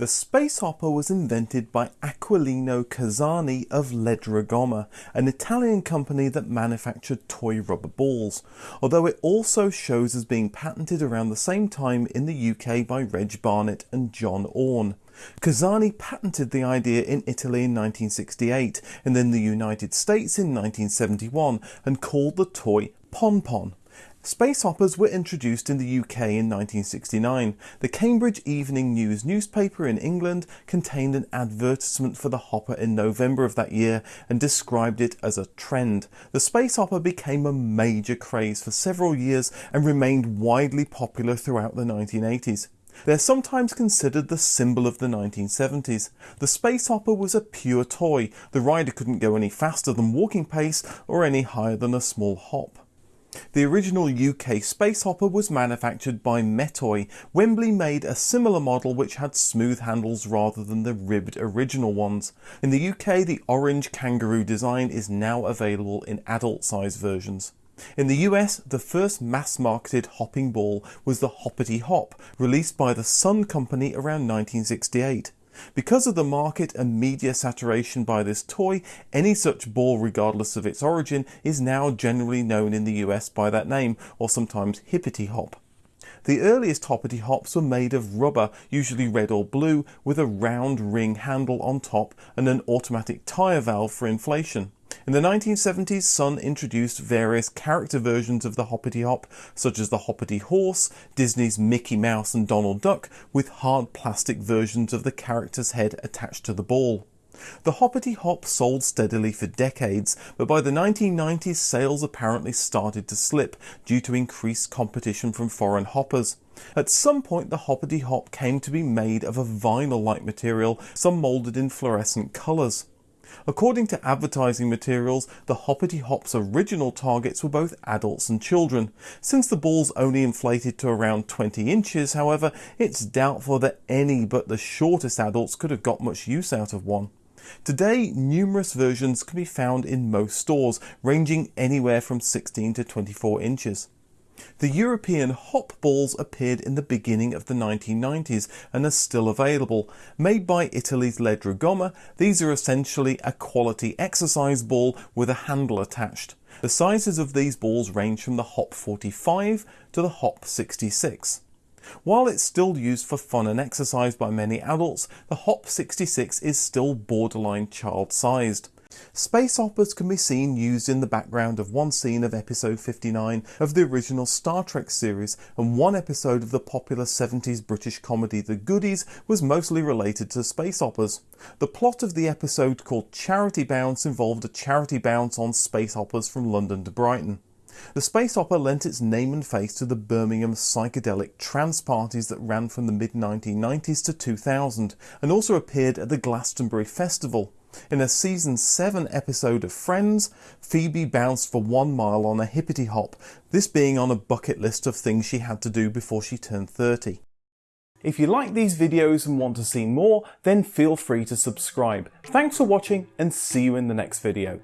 The space hopper was invented by Aquilino Cosani of Ledra an Italian company that manufactured toy rubber balls, although it also shows as being patented around the same time in the UK by Reg Barnett and John Orme. Cosani patented the idea in Italy in 1968 and then the United States in 1971 and called the toy Pon Pon. Space hoppers were introduced in the UK in 1969. The Cambridge Evening News newspaper in England contained an advertisement for the hopper in November of that year and described it as a trend. The space hopper became a major craze for several years and remained widely popular throughout the 1980s. They're sometimes considered the symbol of the 1970s. The space hopper was a pure toy. The rider couldn't go any faster than walking pace or any higher than a small hop. The original UK space hopper was manufactured by Mettoy. Wembley made a similar model which had smooth handles rather than the ribbed original ones. In the UK the orange kangaroo design is now available in adult size versions. In the US, the first mass-marketed hopping ball was the Hoppity Hop, released by the Sun Company around 1968. Because of the market and media saturation by this toy, any such ball regardless of its origin is now generally known in the US by that name, or sometimes hippity hop. The earliest hoppity hops were made of rubber, usually red or blue, with a round ring handle on top and an automatic tyre valve for inflation. In the 1970s, Sun introduced various character versions of the Hoppity Hop, such as the Hoppity Horse, Disney's Mickey Mouse and Donald Duck, with hard plastic versions of the character's head attached to the ball. The Hoppity Hop sold steadily for decades, but by the 1990s sales apparently started to slip due to increased competition from foreign hoppers. At some point the Hoppity Hop came to be made of a vinyl-like material, some moulded in fluorescent colours. According to advertising materials, the Hoppity Hop's original targets were both adults and children. Since the balls only inflated to around 20 inches, however, it's doubtful that any but the shortest adults could have got much use out of one. Today, numerous versions can be found in most stores, ranging anywhere from 16 to 24 inches. The European hop balls appeared in the beginning of the 1990s and are still available. Made by Italy's Ledra Gomma, these are essentially a quality exercise ball with a handle attached. The sizes of these balls range from the Hop 45 to the Hop 66. While it's still used for fun and exercise by many adults, the Hop 66 is still borderline child-sized. Space hoppers can be seen used in the background of one scene of episode 59 of the original Star Trek series and one episode of the popular 70s British comedy The Goodies was mostly related to space hoppers. The plot of the episode called Charity Bounce involved a charity bounce on space hoppers from London to Brighton. The space hopper lent its name and face to the Birmingham psychedelic trance parties that ran from the mid 1990s to 2000 and also appeared at the Glastonbury Festival. In a season 7 episode of Friends, Phoebe bounced for one mile on a hippity hop, this being on a bucket list of things she had to do before she turned 30. If you like these videos and want to see more, then feel free to subscribe. Thanks for watching and see you in the next video.